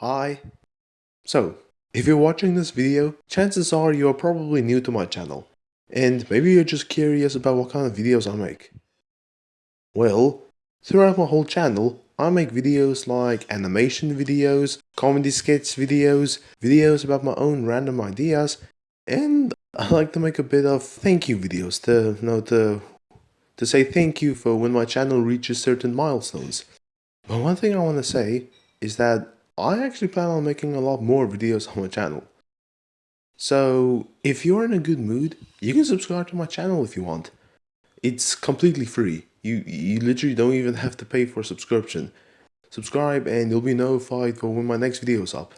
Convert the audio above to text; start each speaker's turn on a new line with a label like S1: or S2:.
S1: Hi. So, if you're watching this video, chances are you are probably new to my channel. And maybe you're just curious about what kind of videos I make. Well, throughout my whole channel, I make videos like animation videos, comedy sketch videos, videos about my own random ideas, and I like to make a bit of thank you videos to, you know, to, to say thank you for when my channel reaches certain milestones. But one thing I want to say is that I actually plan on making a lot more videos on my channel. So if you're in a good mood, you can subscribe to my channel if you want. It's completely free. You, you literally don't even have to pay for subscription. Subscribe and you'll be notified for when my next video is up.